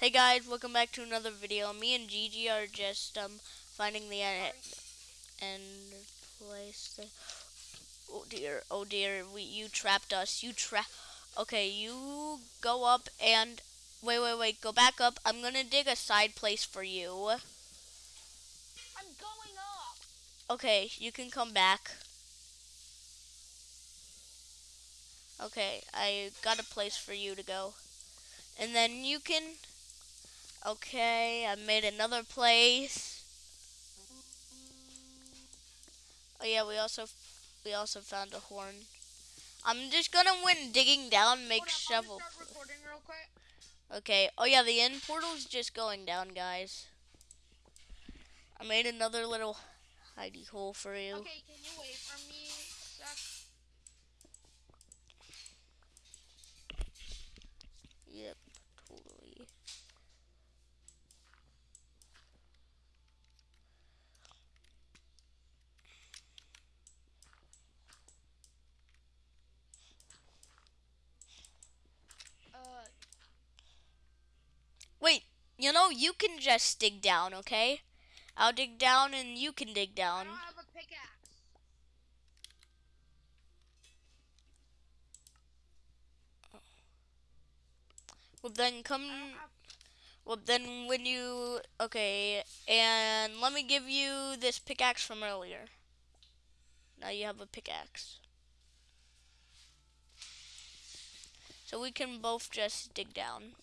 Hey guys, welcome back to another video. Me and Gigi are just um finding the end end place. That, oh dear, oh dear, we you trapped us. You trap. Okay, you go up and wait, wait, wait. Go back up. I'm gonna dig a side place for you. I'm going up. Okay, you can come back. Okay, I got a place for you to go. And then you can Okay, I made another place. Oh yeah, we also we also found a horn. I'm just gonna when digging down make Hold shovel. I'm start recording real quick. Okay. Oh yeah, the end portal's just going down, guys. I made another little hidey hole for you. Okay, can you wait for me? Sec? Yep, totally. Uh, Wait, you know you can just dig down, okay? I'll dig down and you can dig down. don't have a pickaxe. Well then come I don't have. Well, then when you okay, and let me give you this pickaxe from earlier. Now you have a pickaxe. So we can both just dig down.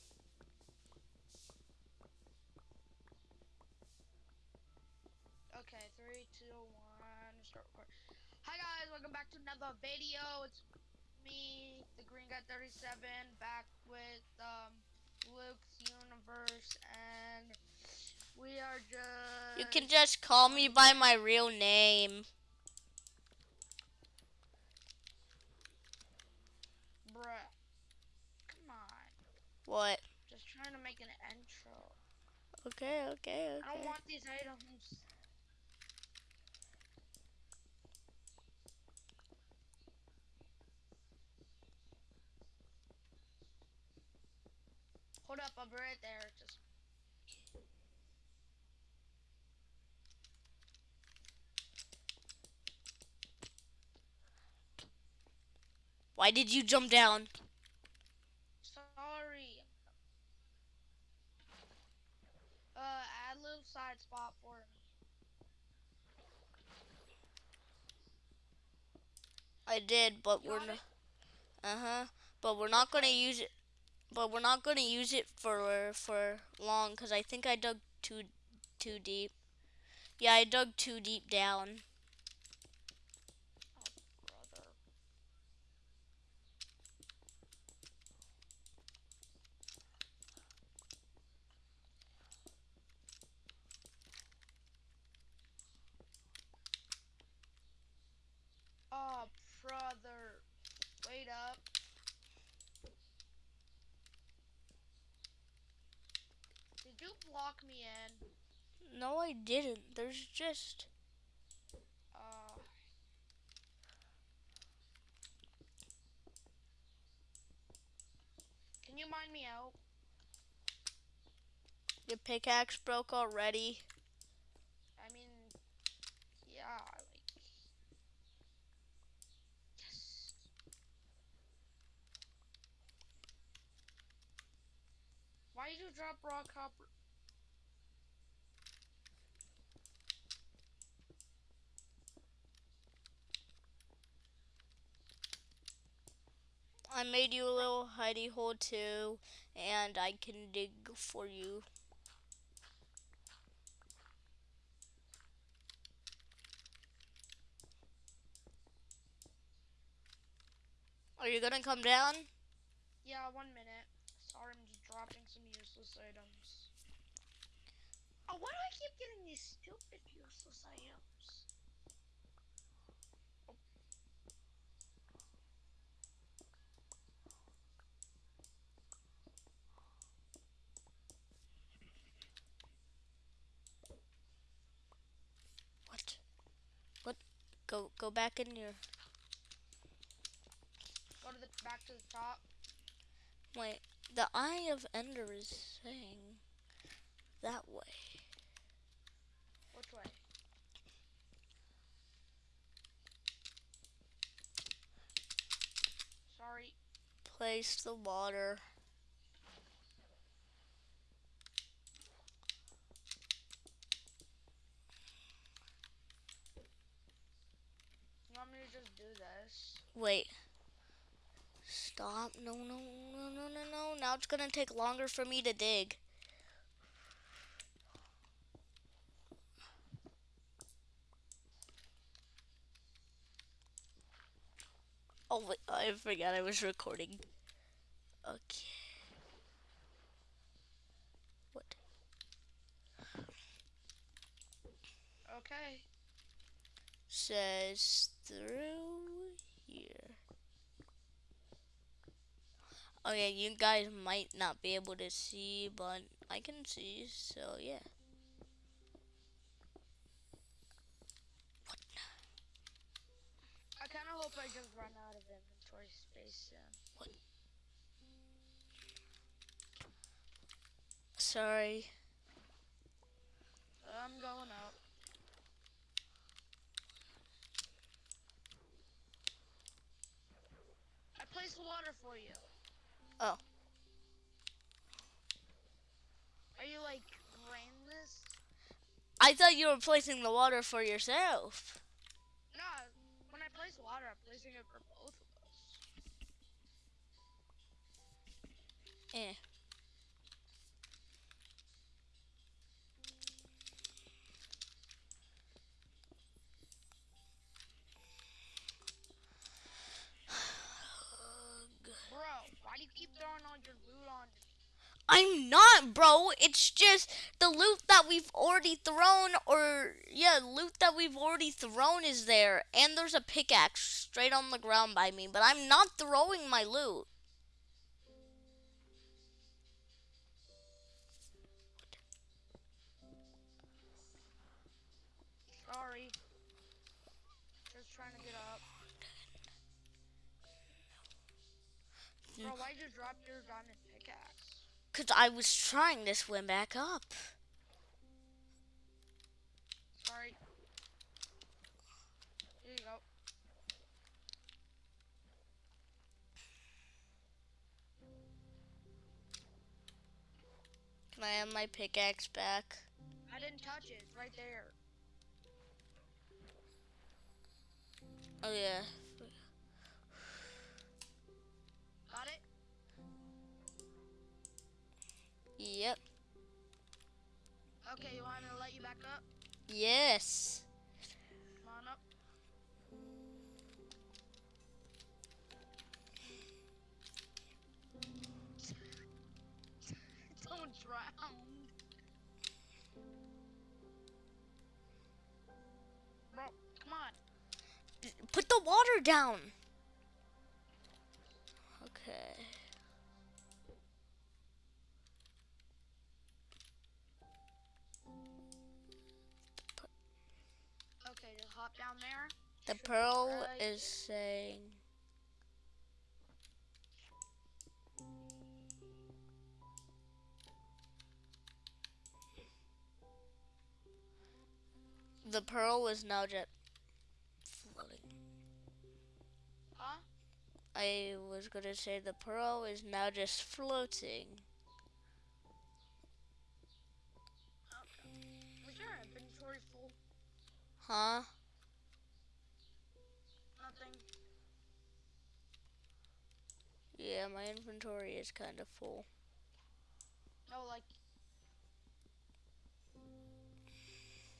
Okay, three, two, one, start record. Hi guys, welcome back to another video. It's me, the Green Guy 37, back with um Luke's Universe, and we are just. You can just call me by my real name. Bruh. Come on. What? Just trying to make an intro. Okay, okay, okay. I don't want these items. Hold up, I'll be right there. Just Why did you jump down? sorry. Uh, add a little side spot for me. I did, but You we're not. Uh huh. But we're not gonna use it. But we're not gonna use it for for long because I think I dug too too deep. Yeah, I dug too deep down. Brother. Oh, brother. Wait up. Did you block me Didn't. There's just. Uh. Can you mine me out? Your pickaxe broke already. I mean, yeah, like. Yes. Why did you drop raw copper? I made you a little hidey hole too, and I can dig for you. Are you gonna come down? Yeah, one minute. Sorry, I'm just dropping some useless items. Oh, why do I keep getting these stupid useless items? What? What? Go go back in your. Go to the back to the top. Wait. The Eye of Ender is saying that way. Which way? Sorry. Place the water. You want me to just do this? Wait. Stop. No, no, no, no, no, no. Now it's gonna take longer for me to dig. Oh, wait, I forgot I was recording. Okay. What? Okay. Says through Oh, here. Okay, you guys might not be able to see, but I can see, so yeah. I kind of hope I just run out of inventory space soon. What? Sorry. I'm going up. I placed water for you. Oh. Are you like brainless? I thought you were placing the water for yourself. No, when I place water, I'm placing it for both of us. Eh. Bro, why do you keep throwing all your loot on me? I'm not, bro. It's just the loot that we've already thrown, or yeah, loot that we've already thrown is there, and there's a pickaxe straight on the ground by me. But I'm not throwing my loot. Sorry. Just trying to get up. Mm. Bro, why'd you drop your diamond pickaxe? Cause I was trying to swim back up. Sorry. Here you go. Can I have my pickaxe back? I didn't touch it. It's right there. Oh yeah. Yep. Okay, you want me to let you back up? Yes. Come on up. Don't drown. Bro, come on. Put the water down. Okay, hop down there. The pearl right is saying. The pearl is now just floating. Huh? I was gonna say the pearl is now just floating. Was your inventory full? Huh? Yeah, my inventory is kind of full. No, like.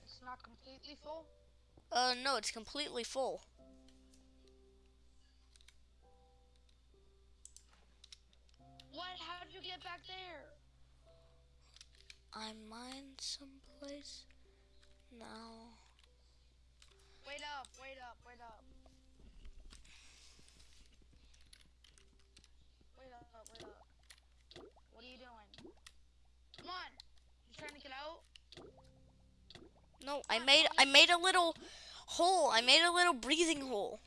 It's not completely full? Uh, no, it's completely full. What? How'd you get back there? I mined someplace now. Wait up, wait up, wait up. No, I made I made a little hole. I made a little breathing hole.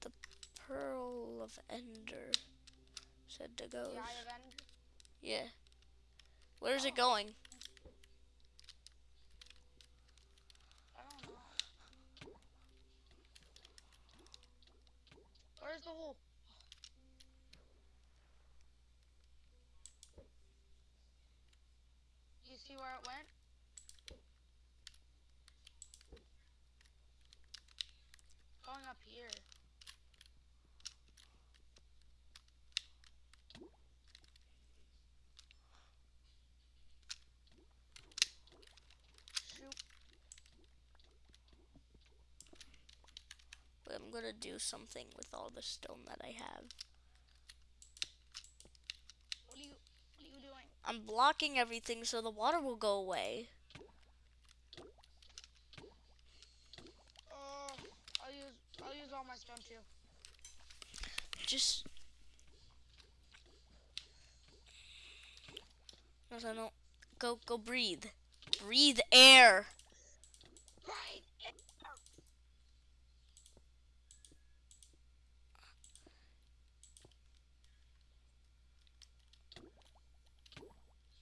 The Pearl of Ender said to go. Yeah. Where's oh. it going? Where's the hole? You see where it went? Going up here. Shoot. Wait, I'm gonna do something with all the stone that I have. What are you what are you doing? I'm blocking everything so the water will go away. Uh, I'll use I'll use all my stone too. Just. No, no, no. Go, go breathe. Breathe air. Right.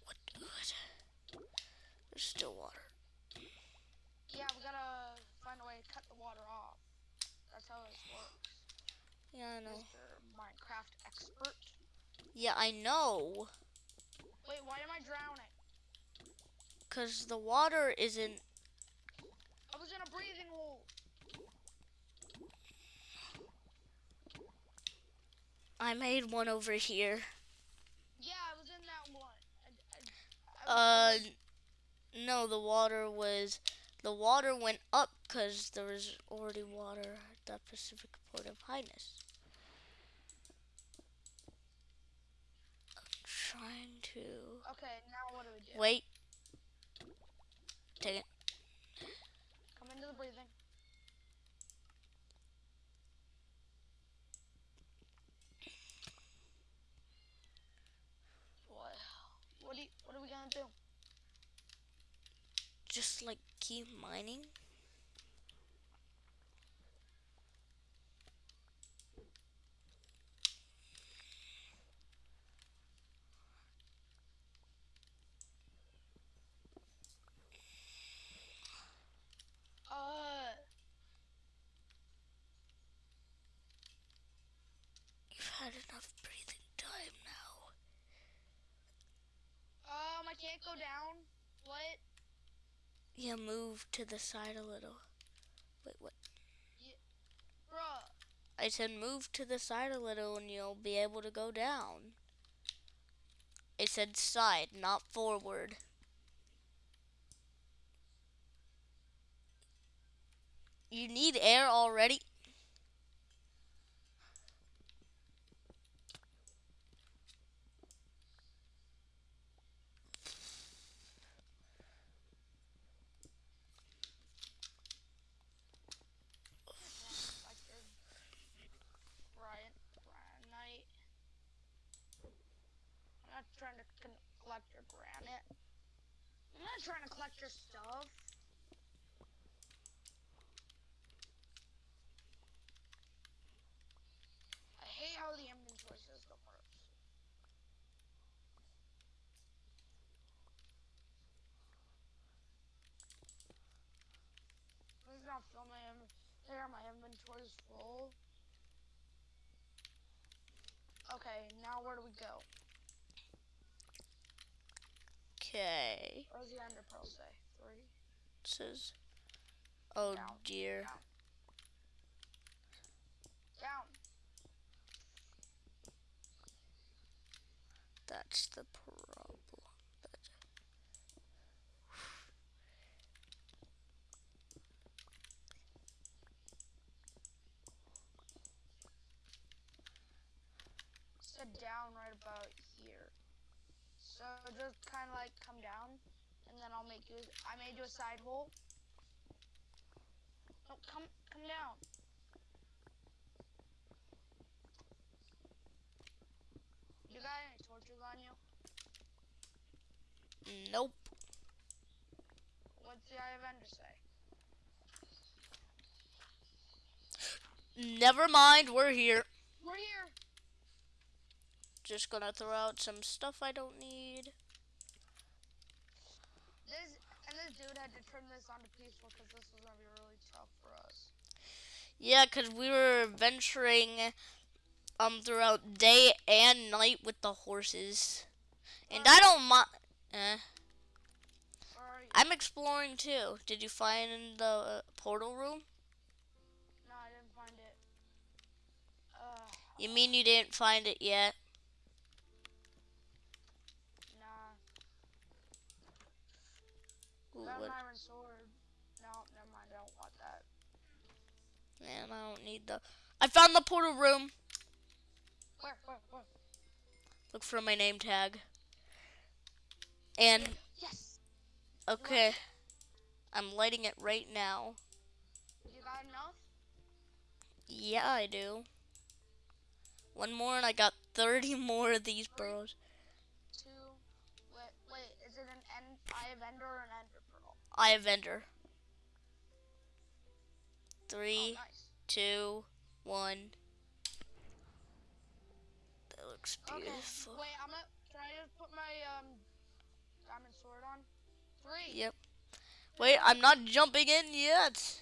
What? What? There's still water. Yeah, we gotta find a way to cut the water off. That's how this works. Yeah, I know. Mr. Minecraft expert. Yeah, I know. Wait, why am I drowning? The water isn't. I was in a breathing hole. I made one over here. Yeah, I was in that one. I, I, I, Uh, no, the water was. The water went up because there was already water at the Pacific Port of Highness. I'm trying to. okay, now what do we do? Wait. Take it. Come into the breathing. What? What, do you, what are we gonna do? Just like keep mining. Uh, You've had enough breathing time now. um, I can't go down. What? Yeah, move to the side a little. Wait, what? Bruh. I said move to the side a little and you'll be able to go down. It said side, not forward. You need air already? Like the Brian, Brian Knight. I'm not trying to con- collect your granite. I'm not trying to collect your stuff. I hate how the inventory system works. Is not filming. There, my inventory's full. Okay, now where do we go? Okay. What does the ender pearl say? Three. Says. Oh Down, dear. down. Down. That's the problem. That's Said down right about. So just kind of like come down, and then I'll make you. I made you a side hole. No, come, come down. You got any torches on you? Nope. What's the Eye of Ender say? Never mind, we're here. We're here. Just gonna throw out some stuff I don't need. This and this dude had to turn this on to peaceful because this was gonna be really tough for us. Yeah, 'cause we were venturing um throughout day and night with the horses. And I don't mind. Eh. Where are you? I'm exploring too. Did you find the uh, portal room? No, I didn't find it. Uh, You mean you didn't find it yet? Ooh, Got what- iron sword. No, never mind. I don't want that. Man, I don't need the. I found the portal room. Where? Where? Where? Look for my name tag. And Yes. okay, I'm lighting it right now. You got enough? Yeah, I do. One more, and I got 30 more of these burrows. Two. Wait. Wait. Is it an end? Eye of Ender or an Ender Pearl? I have Ender. Oh, Three, nice. two, one. That looks Okay. beautiful. Wait. I'm gonna. Can I just put my um diamond sword on? Three. Yep. Wait, I'm not jumping in yet.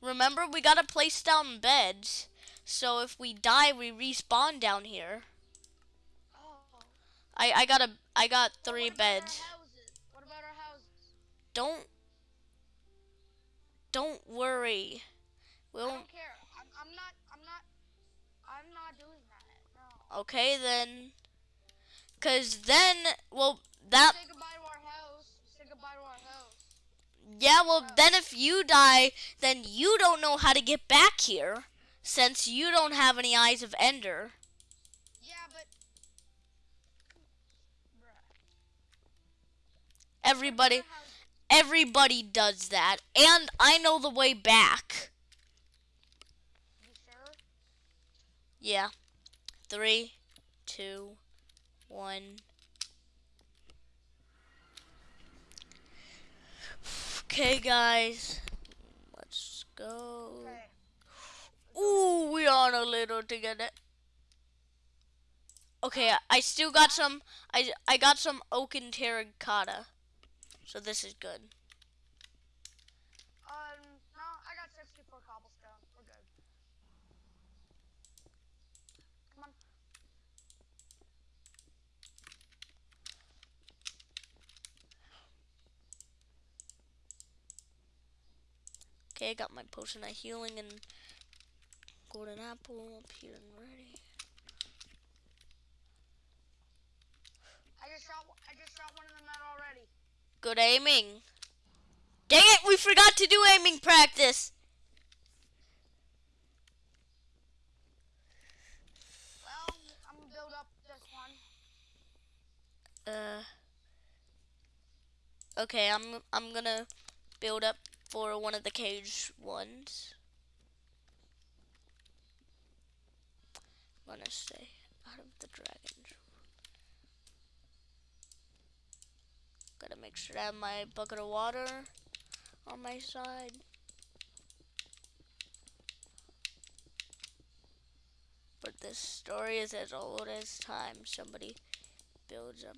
Remember, we gotta place down beds. So if we die, we respawn down here. Oh. I I got a I got three beds. houses? What about our houses? Don't don't worry. We'll don't care. I'm, I'm not. I'm not. I'm not doing that. No. okay then. Cause then, well, that Say goodbye to our house. Say goodbye to our house. yeah, well then if you die, then you don't know how to get back here, since you don't have any eyes of Ender. Yeah, but. Everybody, house- everybody does that, and I know the way back. You sure? Yeah. Three, two, one. Okay, guys. Let's go. Okay. Ooh, we on a little together. Okay, I- I still got some. I I got some oak and terracotta, so this is good. Um. No, I got 64 cobblestone. We're good. Come on. Okay, I got my potion of healing and golden apple up here and ready. I just shot. I just shot one of them out already. Good aiming. Dang it, we forgot to do aiming practice. Well, I'm gonna build up this one. Uh. Okay, I'm I'm gonna build up for one of the cage ones. I'm gonna stay out of the dragon. Gotta make sure I have my bucket of water on my side. But this story is as old as time. Somebody builds up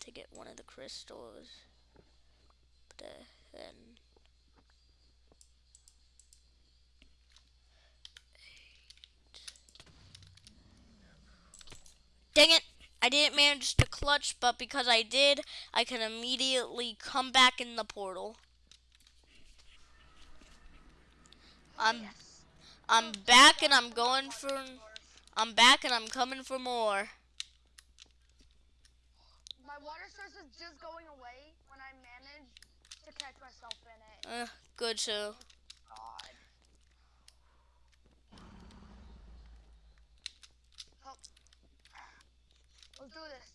to get one of the crystals. But uh, then Dang it! I didn't manage to clutch, but because I did, I can immediately come back in the portal. I'm yes. I'm back and I'm going for I'm back and I'm coming for more. My water source is just going away when I manage to catch myself in it. Uh, good too. God. Help. Let's do this.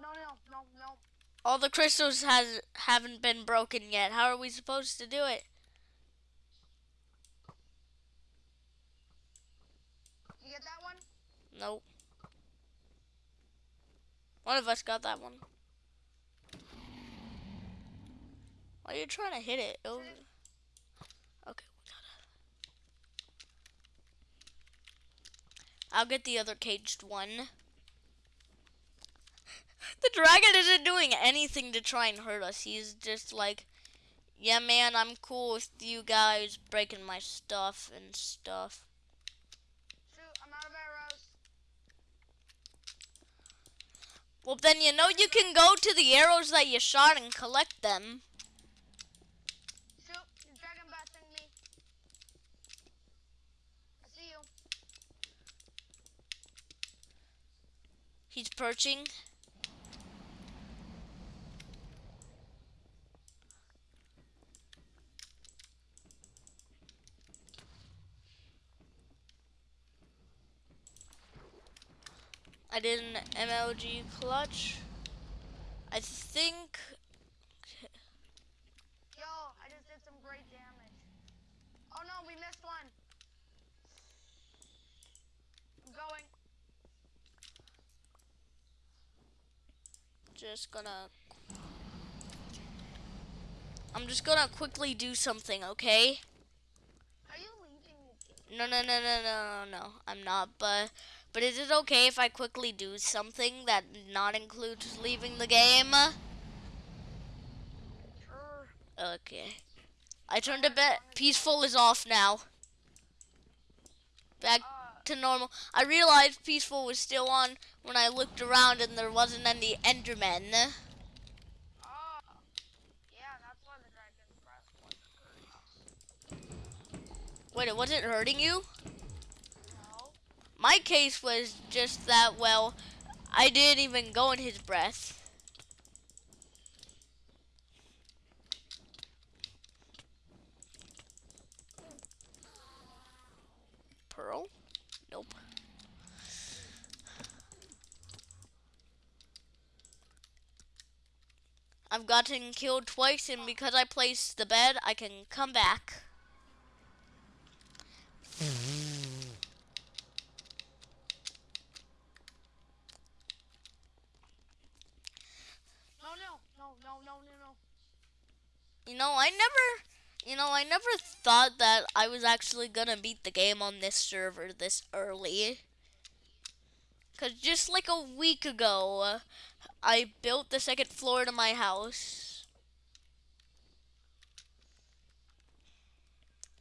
No, no, no, no. All the crystals has haven't been broken yet. How are we supposed to do it? You get that one? Nope. One of us got that one. Why are you trying to hit it? Oh. Okay, we got it. I'll get the other caged one. The dragon isn't doing anything to try and hurt us. He's just like, yeah, man, I'm cool with you guys breaking my stuff and stuff. Shoot, I'm out of arrows. Well, then you know you can go to the arrows that you shot and collect them. Shoot, you're dragon me. I see you. He's perching. Did an MLG clutch. I think Yo, I just did some great damage. Oh no, we missed one. I'm going. just gonna I'm just gonna quickly do something, okay? Are you leaving? No, no, no, no, no, no, no. I'm not. But, but is it okay if I quickly do something that not includes leaving the game? Sure. Okay. I turned a bit. Peaceful is off now. Back to normal. I realized peaceful was still on when I looked around and there wasn't any Endermen. Wait, it wasn't hurting you? My case was just that. Well, I didn't even go in his breath. Pearl? Nope. I've gotten killed twice, and because I placed the bed, I can come back. No, no, no, no, no, no, no. You know, I never, you know, I never thought that I was actually gonna beat the game on this server this early. Cause just like a week ago, I built the second floor to my house.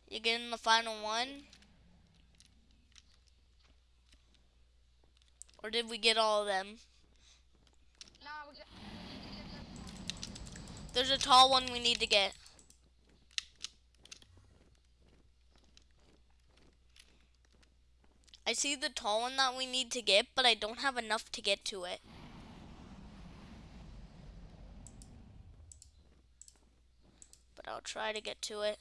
You getting the final one? Or did we get all of them? No, we got. we need to get this one. There's a tall one we need to get. I see the tall one that we need to get, but I don't have enough to get to it. But I'll try to get to it.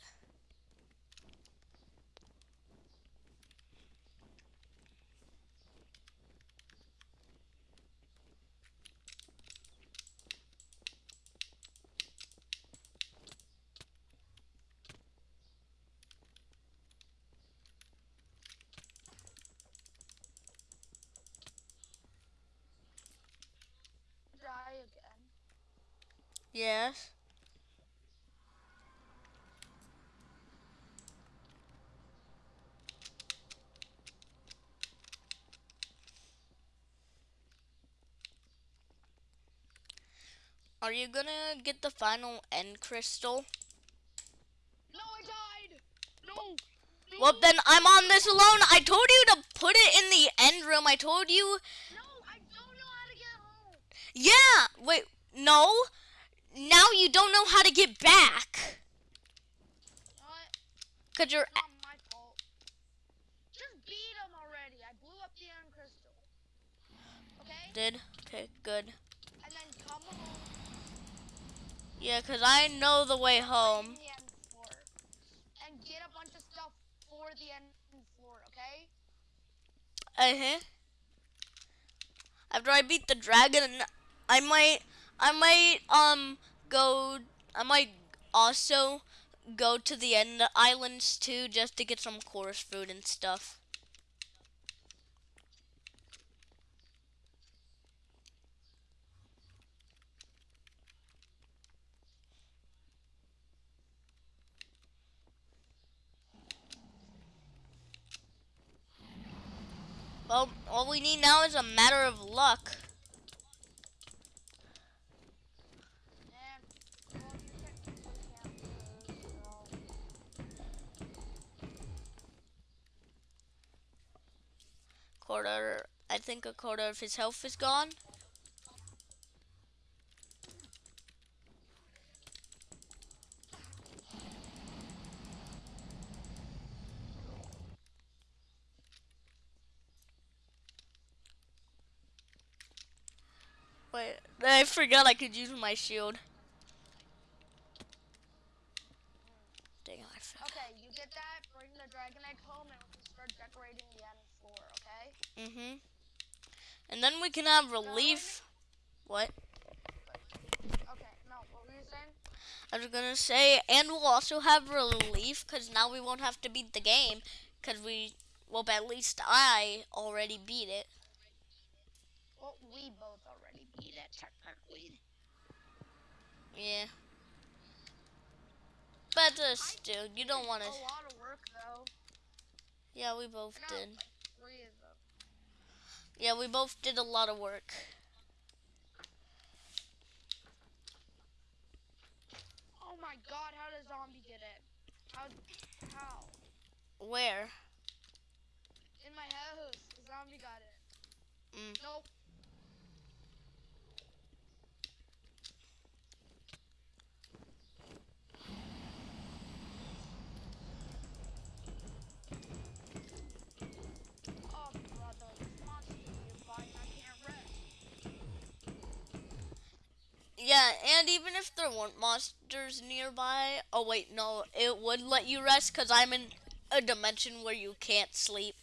Die again. Yes. Are you gonna get the final end crystal? No, I died. No. no. Well, then I'm on this alone. I told you to put it in the end room. I told you. No, I don't know how to get home. Yeah. Wait. No. Now you don't know how to get back. What? Cause you're. Not my fault. Just beat him already. I blew up the end crystal. Okay? Did. Okay. Good. And then come home. Yeah. Cause I know the way home. the. And get a bunch of stuff for the end floor, okay? Uh huh. After I beat the dragon, I might, I might um go. I might also go to the end islands too, just to get some chorus food and stuff. Well, all we need now is a matter of luck. Quarter, I think a quarter of his health is gone. Wait, I forgot I could use my shield. Dang, I forgot. Okay, you get that, bring the dragon egg home, and we can start decorating the end floor, okay? Mm-hmm. And then we can have relief. What? Okay, no, what were you saying? I was gonna say, and we'll also have relief because now we won't have to beat the game because we, well, at least I already beat it. Well, we both already beat it, technically. Yeah. But uh, still, you don't want to. A lot of work, though. Yeah, we both got did. like three of them. Yeah, we both did a lot of work. Oh my god, how did zombie get it? How? How? Where? In my house, the zombie got it. Mm. Nope. Yeah, and even if there weren't monsters nearby, oh wait, no, it would let you rest because I'm in a dimension where you can't sleep.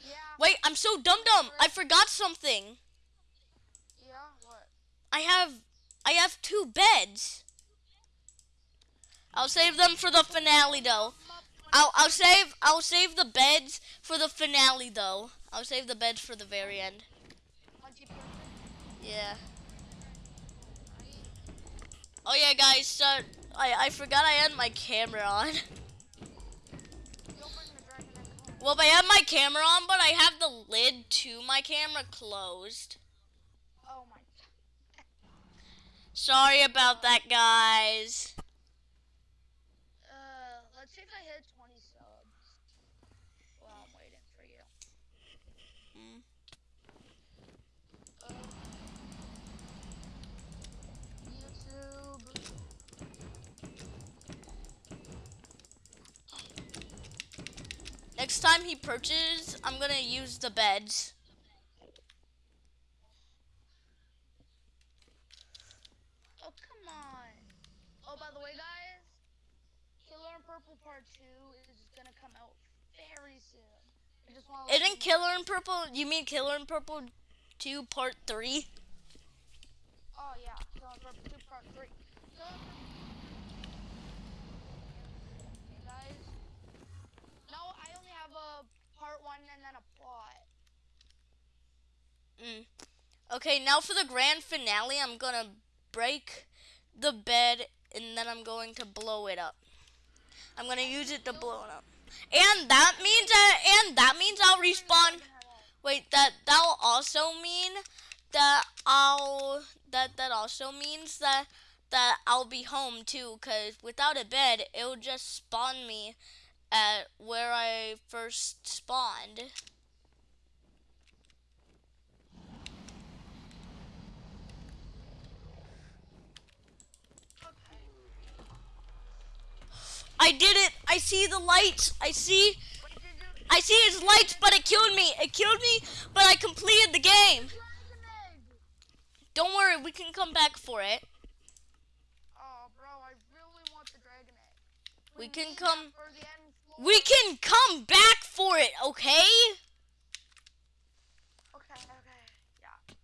Yeah. Wait, I'm so dumb dumb. I forgot something. Yeah, what? I have I have two beds. I'll save them for the finale though. I'll I'll save I'll save the beds for the finale though. I'll save the beds for the very end. 20 Yeah. Oh yeah, guys. So I I forgot I had my camera on. You'll bring the dragon egg home. Well, I have my camera on, but I have the lid to my camera closed. Oh my. Sorry about that, guys. Uh, let's see if I hit 20 subs. Well, I'm waiting for you. Mm. Uh, YouTube. Next time he perches, I'm gonna use the beds. Oh, come on. Oh, by the way, guys, Killer and Purple Part 2 is gonna come out very soon. I just Isn't Killer in Purple? You mean Killer in Purple 2 Part 3? Oh, yeah. Killer and Purple 2 Part 3. Killer and Purple- Okay, guys. No, I only have a Part 1 and then a plot. Mm. Okay, now for the grand finale, I'm gonna break the bed and then I'm going to blow it up. I'm gonna use it to blow it up. And that means that and that means I'll respawn Wait, that that'll also mean that I'll that that also means that that I'll be home too cuz without a bed, it'll just spawn me at where I first spawned. I did it. I see the lights. I see What did you I see his lights, but it killed me. It killed me, but I completed the game. Don't worry, we can come back for it. Oh, bro, I really want the dragon egg. We can come- that for the end floor. We can come back for it, okay? Okay, okay, yeah.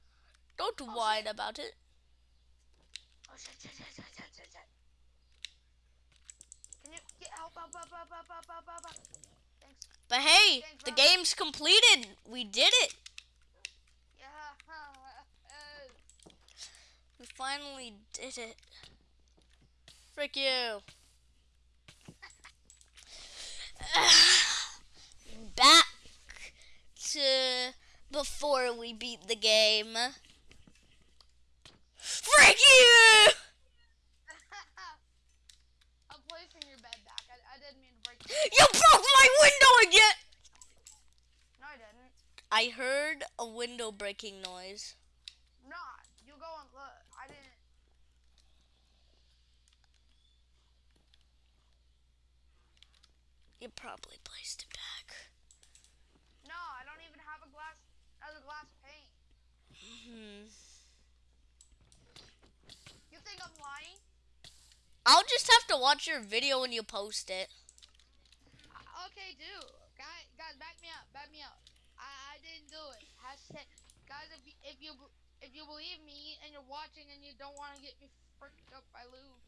Don't whine about it. Oh shit, shit, shit, shit, shit, But hey, Thanks, the game's completed. We did it. We finally did it. Frick you. Back to before we beat the game. Frick you! You broke my window again! No, I didn't. I heard a window breaking noise. Not. You go and look. I didn't. You probably placed it back. No, I don't even have a glass. Another glass pane. Hmm. You think I'm lying? I'll just have to watch your video when you post it. Okay, do. Guys, guys, back me up. Back me up. I, I didn't do it. Hashtag, guys, if you, if you if you believe me and you're watching and you don't want to get me freaked up by Luke,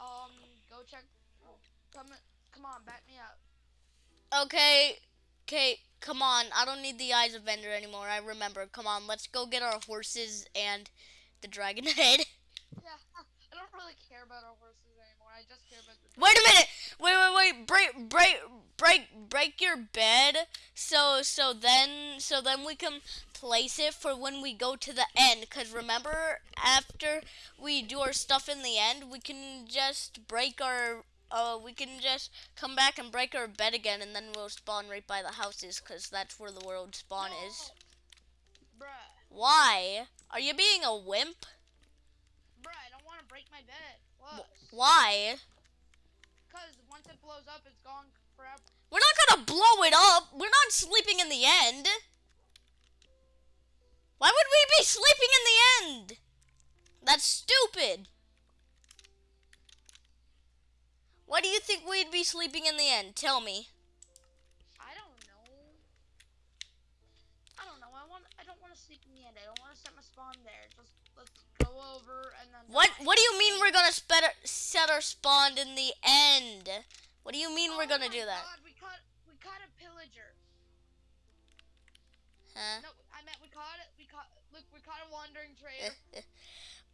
um, go check. Come, come on, back me up. Okay, okay, come on. I don't need the eyes of Ender anymore. I remember. Come on, let's go get our horses and the dragon head. Yeah, I don't really care about our horses. I just care about the. Wait a minute. Wait, wait, wait. Break, break, break, break your bed. So, so then, so then we can place it for when we go to the end. Cause remember, after we do our stuff in the end, we can just break our. Uh, we can just come back and break our bed again, and then we'll spawn right by the houses, cause that's where the world spawn is. Bruh, Why? Are you being a wimp? bruh, I don't want to break my bed. Why? because once it blows up, it's gone forever. We're not gonna blow it up. We're not sleeping in the end. Why would we be sleeping in the end? That's stupid. Why do you think we'd be sleeping in the end? Tell me. What. What do you mean we're gonna our, set our spawn in the end? What do you mean we're Oh gonna my do that? God, we caught. We caught a pillager. Huh? No, I meant we caught it. We caught. Look, we caught a wandering trader.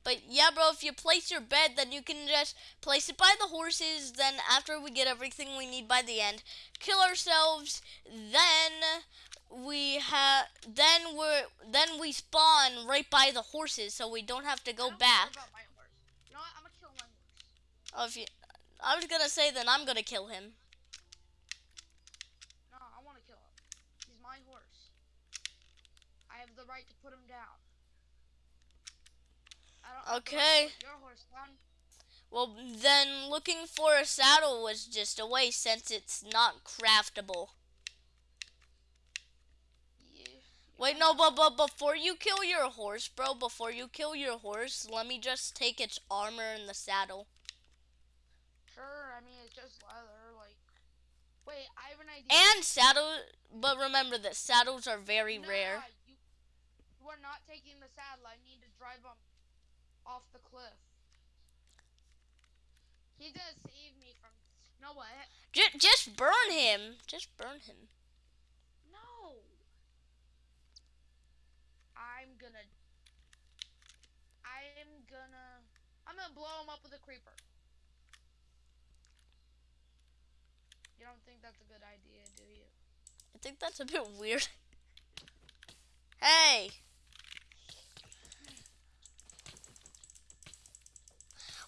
But yeah, bro, if you place your bed, then you can just place it by the horses. Then after we get everything we need by the end, kill ourselves. Then we have, then we're, then we spawn right by the horses, so we don't have to go back. care about my horse. You know what? I'm gonna kill my horse. Oh, if you, I was gonna say then I'm gonna kill him. No, I want to kill him. He's my horse. I have the right to put him down. I don't have the right to Okay. Your horse down. Well, then looking for a saddle was just a waste since it's not craftable. Yeah. Wait, no, but, but before you kill your horse, bro, before you kill your horse, let me just take its armor and the saddle. Sure. I mean, it's just leather. Like. Wait, I have an idea. And saddle, but remember that saddles are very Nah, rare. You, you are not taking the saddle. I need to drive him off the cliff. He's gonna save me from. You know what? J- just burn him. Just burn him. No. I'm gonna. I am gonna. I'm gonna blow him up with a creeper. You don't think that's a good idea, do you? I think that's a bit weird. Hey!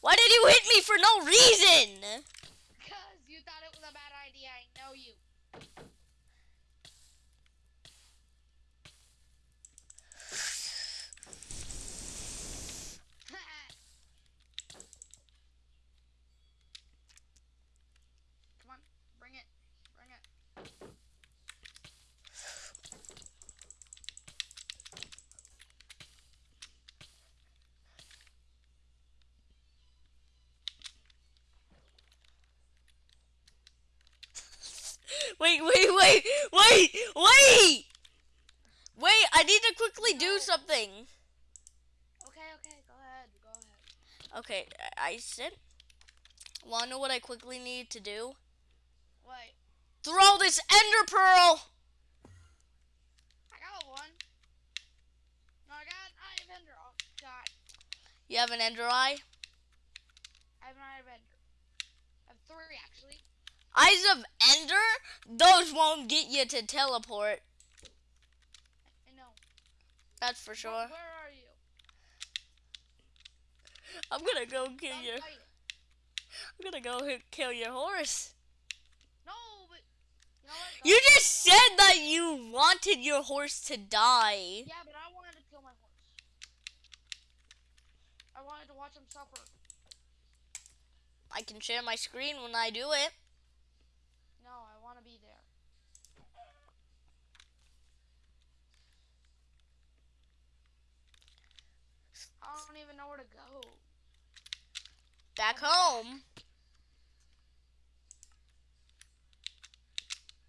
Why did you hit me for no reason? Because you thought it was a bad idea. I know you. Come on, bring it, bring it. Wait, wait, wait, wait, wait! Wait, I need to quickly do No. something. Okay, okay, go ahead, go ahead. Okay, I I said. Wanna know what I quickly need to do? Wait, Throw this ender pearl! I got one. No, I got an eye of ender. Oh God, You have an ender eye? I have an eye of ender. I have three actually. Eyes of Ender, those won't get you to teleport. I know. That's for sure. Where are you? I'm gonna go kill Don't your. I'm gonna go kill your horse. No, but you know what? You just said that you wanted your horse to die. Yeah, but I wanted to kill my horse. I wanted to watch him suffer. I can share my screen when I do it. No, I want to be there. I don't even know where to go. Back home.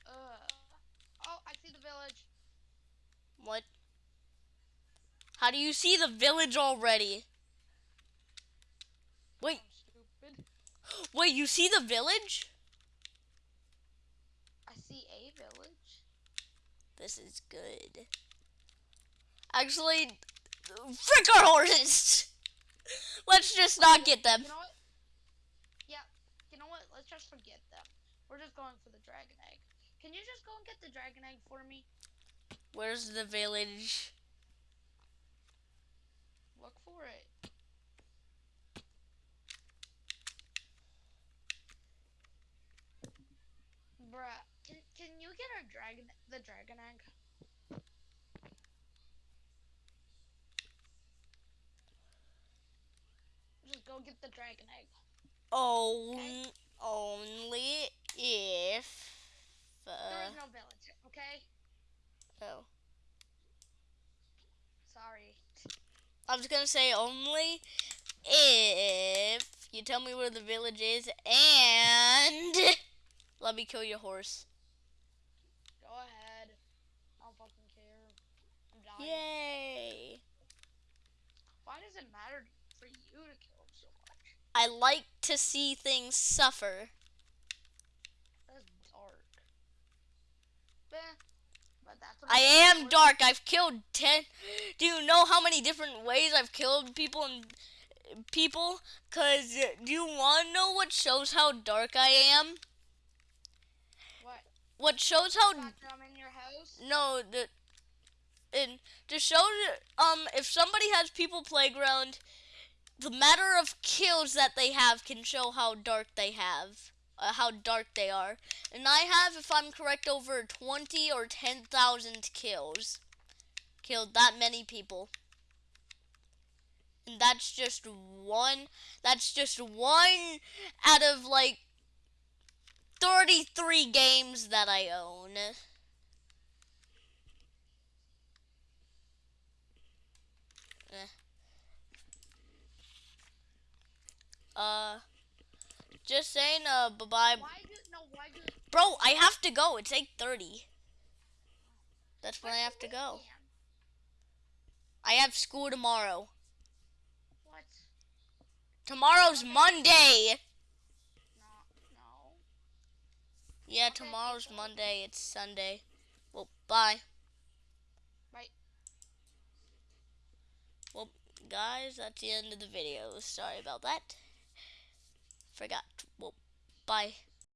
Ugh. Oh, I see the village. What? How do you see the village already? Wait, wait, you see the village? I see a village. This is good. Actually, frick our horses! Let's just not get them. You know what? Yeah. You know what? Let's just forget them. We're just going for the dragon egg. Can you just go and get the dragon egg for me? Where's the village? Look for it. Bruh, can, can you get our dragon the dragon egg? Just go get the dragon egg. Oh, On, only if. There Uh, is no village, okay? oh. Sorry. I was gonna say only if you tell me where the village is and let me kill your horse. Go ahead. I don't fucking care. I'm dying. Yay! Why does it matter for you to kill him so much? I like to see things suffer. That's dark. But that's I am dark. I've killed ten. Do you know how many different ways I've killed people and people? Cause do you want to know what shows how dark I am? What? What shows how I'm in your house? no the and to show um if somebody has people playground, the matter of kills that they have can show how dark they have. Uh, how dark they are, and I have, if I'm correct, over twenty or ten thousand kills. Killed that many people, and that's just one. That's just one out of like thirty-three games that I own. Eh. Uh, just saying, uh, bye-bye. No? Bro, I have to go. It's 8.30. That's when I have to go. I have school tomorrow. What? Tomorrow's Okay. Monday. No, no. Yeah, tomorrow's. Monday. It's Sunday. Well, bye. Bye. Well, guys, that's the end of the video. Sorry about that. Forgot. Well, bye.